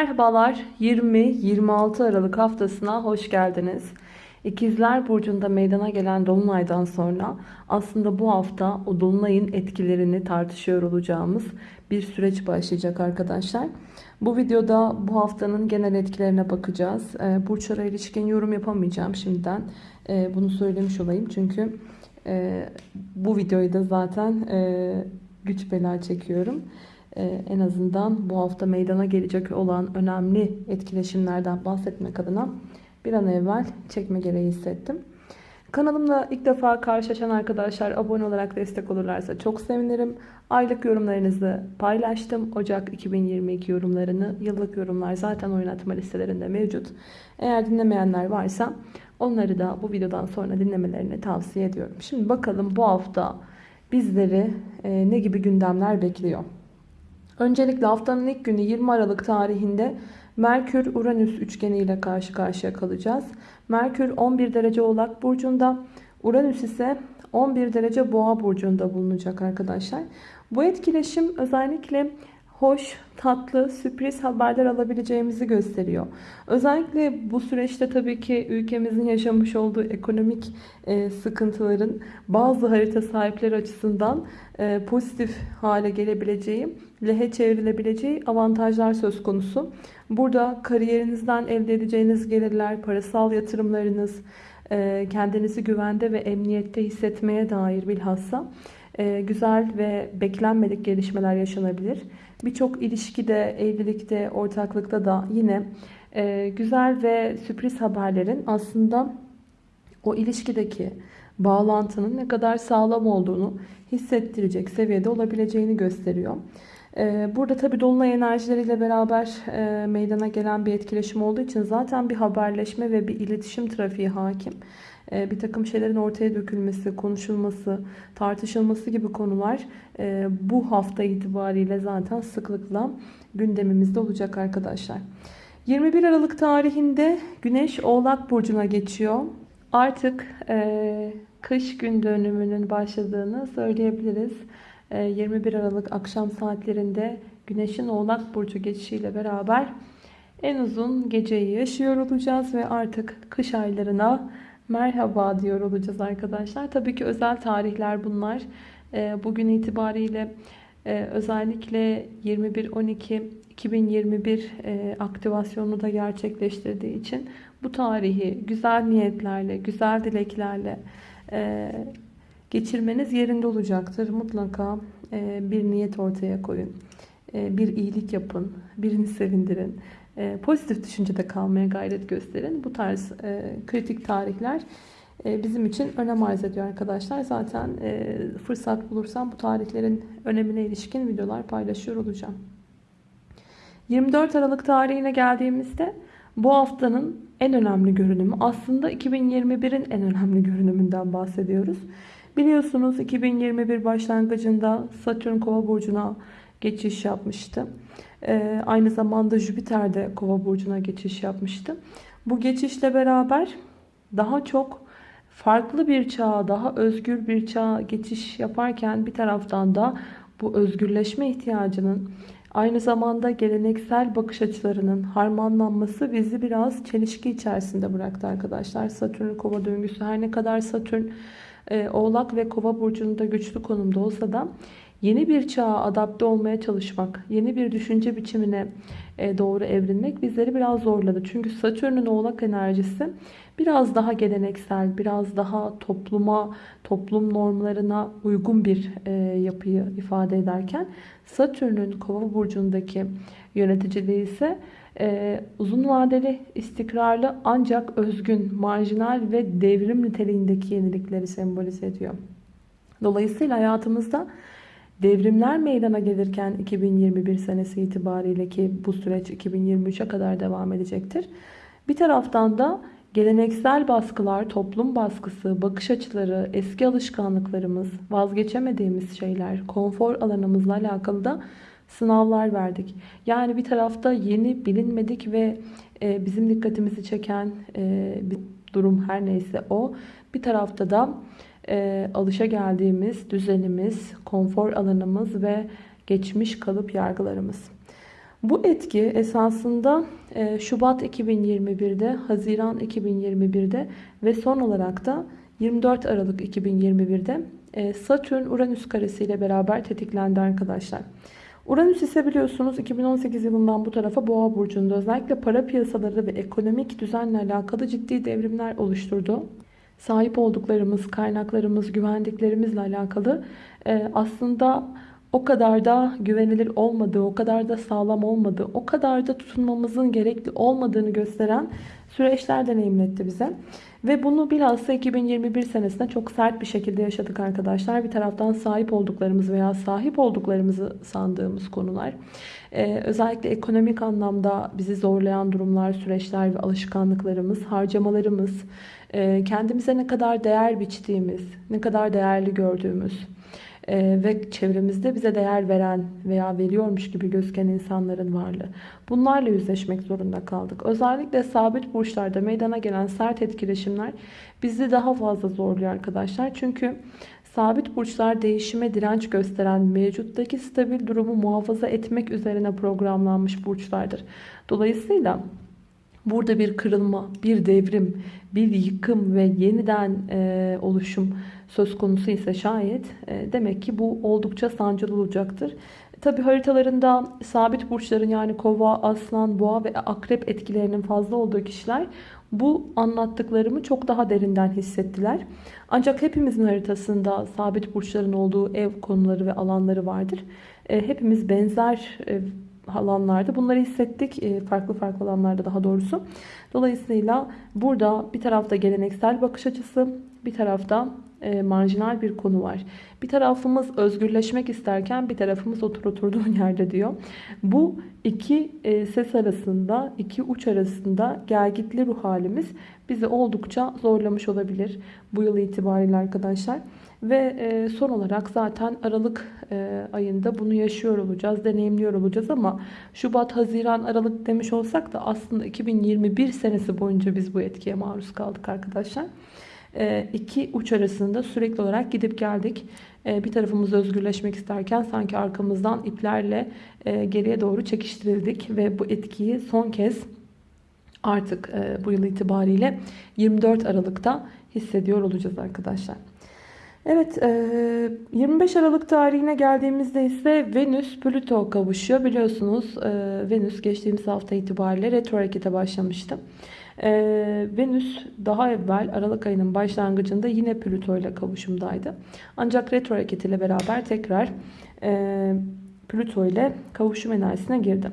Merhabalar 20-26 Aralık haftasına hoş geldiniz. İkizler Burcu'nda meydana gelen Dolunay'dan sonra aslında bu hafta o Dolunay'ın etkilerini tartışıyor olacağımız bir süreç başlayacak arkadaşlar. Bu videoda bu haftanın genel etkilerine bakacağız. Ee, burçlara ilişkin yorum yapamayacağım şimdiden. Ee, bunu söylemiş olayım çünkü e, bu videoyu da zaten e, güç bela çekiyorum. Ee, en azından bu hafta meydana gelecek olan önemli etkileşimlerden bahsetmek adına bir an evvel çekme gereği hissettim. Kanalımla ilk defa karşılaşan arkadaşlar abone olarak destek olurlarsa çok sevinirim. Aylık yorumlarınızı paylaştım. Ocak 2022 yorumlarını, yıllık yorumlar zaten oynatma listelerinde mevcut. Eğer dinlemeyenler varsa onları da bu videodan sonra dinlemelerini tavsiye ediyorum. Şimdi bakalım bu hafta bizleri e, ne gibi gündemler bekliyor. Öncelikle haftanın ilk günü 20 Aralık tarihinde Merkür-Uranüs üçgeni ile karşı karşıya kalacağız. Merkür 11 derece Oğlak Burcu'nda, Uranüs ise 11 derece Boğa Burcu'nda bulunacak arkadaşlar. Bu etkileşim özellikle hoş, tatlı, sürpriz haberler alabileceğimizi gösteriyor. Özellikle bu süreçte tabii ki ülkemizin yaşamış olduğu ekonomik e, sıkıntıların bazı harita sahipleri açısından e, pozitif hale gelebileceği, lehe çevrilebileceği avantajlar söz konusu. Burada kariyerinizden elde edeceğiniz gelirler, parasal yatırımlarınız, e, kendinizi güvende ve emniyette hissetmeye dair bilhassa e, güzel ve beklenmedik gelişmeler yaşanabilir. Birçok ilişkide, evlilikte, ortaklıkta da yine e, güzel ve sürpriz haberlerin aslında o ilişkideki bağlantının ne kadar sağlam olduğunu hissettirecek seviyede olabileceğini gösteriyor. E, burada tabi Dolunay enerjileriyle beraber e, meydana gelen bir etkileşim olduğu için zaten bir haberleşme ve bir iletişim trafiği hakim. E, bir takım şeylerin ortaya dökülmesi, konuşulması, tartışılması gibi konular e, bu hafta itibariyle zaten sıklıkla gündemimizde olacak arkadaşlar. 21 Aralık tarihinde Güneş Oğlak Burcu'na geçiyor. Artık e, kış gün dönümünün başladığını söyleyebiliriz. 21 Aralık akşam saatlerinde Güneş'in Oğlak Burcu geçişiyle beraber en uzun geceyi yaşıyor olacağız ve artık kış aylarına merhaba diyor olacağız arkadaşlar. Tabii ki özel tarihler bunlar. Ee, bugün itibariyle e, özellikle 21-12-2021 e, aktivasyonunu da gerçekleştirdiği için bu tarihi güzel niyetlerle, güzel dileklerle e, geçirmeniz yerinde olacaktır. Mutlaka bir niyet ortaya koyun. Bir iyilik yapın. Birini sevindirin pozitif düşüncede kalmaya gayret gösterin. Bu tarz e, kritik tarihler e, bizim için önem arz ediyor arkadaşlar. Zaten e, fırsat bulursam bu tarihlerin önemine ilişkin videolar paylaşıyor olacağım. 24 Aralık tarihine geldiğimizde bu haftanın en önemli görünümü aslında 2021'in en önemli görünümünden bahsediyoruz. Biliyorsunuz 2021 başlangıcında Satürn Kova burcuna geçiş yapmıştı. Ee, aynı zamanda Jüpiter de Kova burcuna geçiş yapmıştı. Bu geçişle beraber daha çok farklı bir çağa, daha özgür bir çağa geçiş yaparken bir taraftan da bu özgürleşme ihtiyacının aynı zamanda geleneksel bakış açılarının harmanlanması bizi biraz çelişki içerisinde bıraktı arkadaşlar. Satürn kova döngüsü her ne kadar Satürn e, Oğlak ve Kova burcunda güçlü konumda olsa da Yeni bir çağa adapte olmaya çalışmak, yeni bir düşünce biçimine e, doğru evrilmek bizleri biraz zorladı. Çünkü Satürn'ün oğlak enerjisi biraz daha geleneksel, biraz daha topluma, toplum normlarına uygun bir e, yapıyı ifade ederken Satürn'ün kova burcundaki yöneticiliği ise ee, uzun vadeli, istikrarlı ancak özgün, marjinal ve devrim niteliğindeki yenilikleri sembolize ediyor. Dolayısıyla hayatımızda Devrimler meydana gelirken 2021 senesi itibariyle ki bu süreç 2023'e kadar devam edecektir. Bir taraftan da geleneksel baskılar, toplum baskısı, bakış açıları, eski alışkanlıklarımız, vazgeçemediğimiz şeyler, konfor alanımızla alakalı da sınavlar verdik. Yani bir tarafta yeni bilinmedik ve e, bizim dikkatimizi çeken e, bir durum her neyse o. Bir tarafta da e, alışa geldiğimiz düzenimiz, konfor alanımız ve geçmiş kalıp yargılarımız. Bu etki esasında e, Şubat 2021'de, Haziran 2021'de ve son olarak da 24 Aralık 2021'de e, Satürn-Uranüs karesi ile beraber tetiklendi arkadaşlar. Uranüs ise biliyorsunuz 2018 yılından bu tarafa Boğa burcunda özellikle para piyasaları ve ekonomik düzenle alakalı ciddi devrimler oluşturdu. Sahip olduklarımız, kaynaklarımız, güvendiklerimizle alakalı e, aslında o kadar da güvenilir olmadığı, o kadar da sağlam olmadığı, o kadar da tutunmamızın gerekli olmadığını gösteren süreçler deneyimletti bize. Ve bunu bilhassa 2021 senesinde çok sert bir şekilde yaşadık arkadaşlar. Bir taraftan sahip olduklarımız veya sahip olduklarımızı sandığımız konular. Ee, özellikle ekonomik anlamda bizi zorlayan durumlar, süreçler ve alışkanlıklarımız, harcamalarımız, e, kendimize ne kadar değer biçtiğimiz, ne kadar değerli gördüğümüz, ee, ve çevremizde bize değer veren veya veriyormuş gibi gözüken insanların varlığı. Bunlarla yüzleşmek zorunda kaldık. Özellikle sabit burçlarda meydana gelen sert etkileşimler bizi daha fazla zorluyor arkadaşlar. Çünkü sabit burçlar değişime direnç gösteren mevcuttaki stabil durumu muhafaza etmek üzerine programlanmış burçlardır. Dolayısıyla burada bir kırılma, bir devrim, bir yıkım ve yeniden e, oluşum söz konusu ise şayet e, demek ki bu oldukça sancılı olacaktır. Tabi haritalarında sabit burçların yani kova, aslan, boğa ve akrep etkilerinin fazla olduğu kişiler bu anlattıklarımı çok daha derinden hissettiler. Ancak hepimizin haritasında sabit burçların olduğu ev konuları ve alanları vardır. E, hepimiz benzer e, alanlarda bunları hissettik. Farklı farklı alanlarda daha doğrusu. Dolayısıyla burada bir tarafta geleneksel bakış açısı, bir tarafta e, marjinal bir konu var. Bir tarafımız özgürleşmek isterken bir tarafımız otur oturduğun yerde diyor. Bu iki e, ses arasında, iki uç arasında gelgitli ruh halimiz bizi oldukça zorlamış olabilir bu yıl itibariyle arkadaşlar. Ve e, son olarak zaten Aralık e, ayında bunu yaşıyor olacağız, deneyimliyor olacağız ama Şubat, Haziran, Aralık demiş olsak da aslında 2021 senesi boyunca biz bu etkiye maruz kaldık arkadaşlar. E, iki uç arasında sürekli olarak gidip geldik. E, bir tarafımız özgürleşmek isterken sanki arkamızdan iplerle geriye doğru çekiştirildik ve bu etkiyi son kez artık bu yıl itibariyle 24 Aralık'ta hissediyor olacağız arkadaşlar. Evet 25 Aralık tarihine geldiğimizde ise Venüs Plüto kavuşuyor. Biliyorsunuz Venüs geçtiğimiz hafta itibariyle retro harekete başlamıştı. Ee, Venüs daha evvel Aralık ayının başlangıcında yine Plüto ile kavuşumdaydı. Ancak retro hareketiyle beraber tekrar e, Plüto ile kavuşum enerjisine girdi.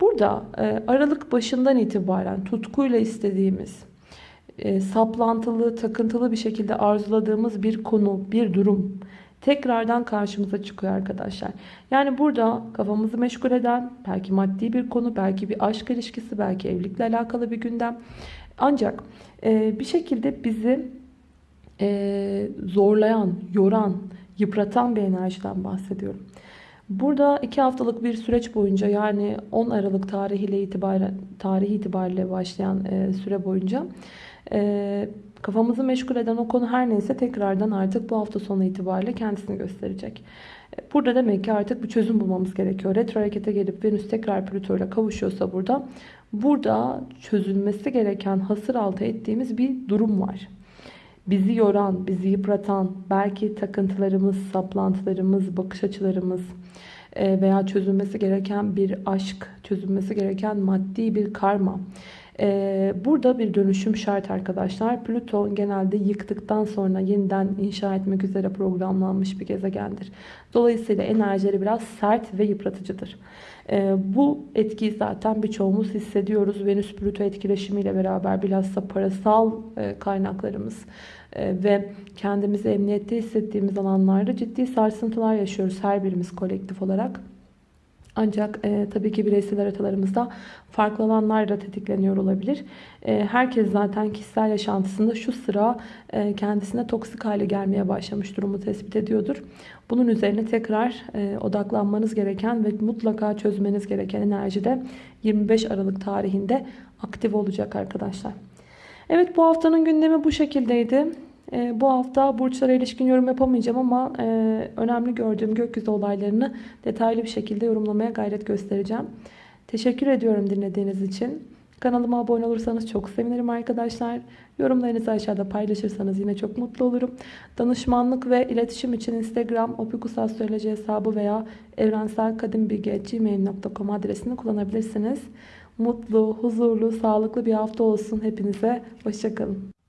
Burada e, Aralık başından itibaren tutkuyla istediğimiz, e, saplantılı, takıntılı bir şekilde arzuladığımız bir konu, bir durum tekrardan karşımıza çıkıyor arkadaşlar. Yani burada kafamızı meşgul eden belki maddi bir konu, belki bir aşk ilişkisi, belki evlilikle alakalı bir gündem. Ancak e, bir şekilde bizi e, zorlayan, yoran, yıpratan bir enerjiden bahsediyorum. Burada iki haftalık bir süreç boyunca yani 10 Aralık tarihiyle itibaren tarihi itibariyle başlayan e, süre boyunca e, Kafamızı meşgul eden o konu her neyse tekrardan artık bu hafta sonu itibariyle kendisini gösterecek. Burada demek ki artık bir çözüm bulmamız gerekiyor. Retro harekete gelip Venüs tekrar Plüto ile kavuşuyorsa burada burada çözülmesi gereken hasır altı ettiğimiz bir durum var. Bizi yoran, bizi yıpratan, belki takıntılarımız, saplantılarımız, bakış açılarımız e, veya çözülmesi gereken bir aşk, çözülmesi gereken maddi bir karma ee, burada bir dönüşüm şart arkadaşlar. Plüton genelde yıktıktan sonra yeniden inşa etmek üzere programlanmış bir gezegendir. Dolayısıyla enerjileri biraz sert ve yıpratıcıdır. Ee, bu etkiyi zaten birçoğumuz hissediyoruz. Venüs-Plüto etkileşimiyle beraber bilhassa parasal e, kaynaklarımız e, ve kendimizi emniyette hissettiğimiz alanlarda ciddi sarsıntılar yaşıyoruz her birimiz kolektif olarak. Ancak e, tabii ki bireysel haritalarımızda farklı alanlarla tetikleniyor olabilir. E, herkes zaten kişisel yaşantısında şu sıra e, kendisine toksik hale gelmeye başlamış durumu tespit ediyordur. Bunun üzerine tekrar e, odaklanmanız gereken ve mutlaka çözmeniz gereken enerji de 25 Aralık tarihinde aktif olacak arkadaşlar. Evet bu haftanın gündemi bu şekildeydi. E, bu hafta burçlara ilişkin yorum yapamayacağım ama e, önemli gördüğüm gökyüzü olaylarını detaylı bir şekilde yorumlamaya gayret göstereceğim. Teşekkür ediyorum dinlediğiniz için. Kanalıma abone olursanız çok sevinirim arkadaşlar. Yorumlarınızı aşağıda paylaşırsanız yine çok mutlu olurum. Danışmanlık ve iletişim için Instagram opikusastroloji hesabı veya evrenselkadimbilgi.gmail.com adresini kullanabilirsiniz. Mutlu, huzurlu, sağlıklı bir hafta olsun hepinize. Hoşçakalın.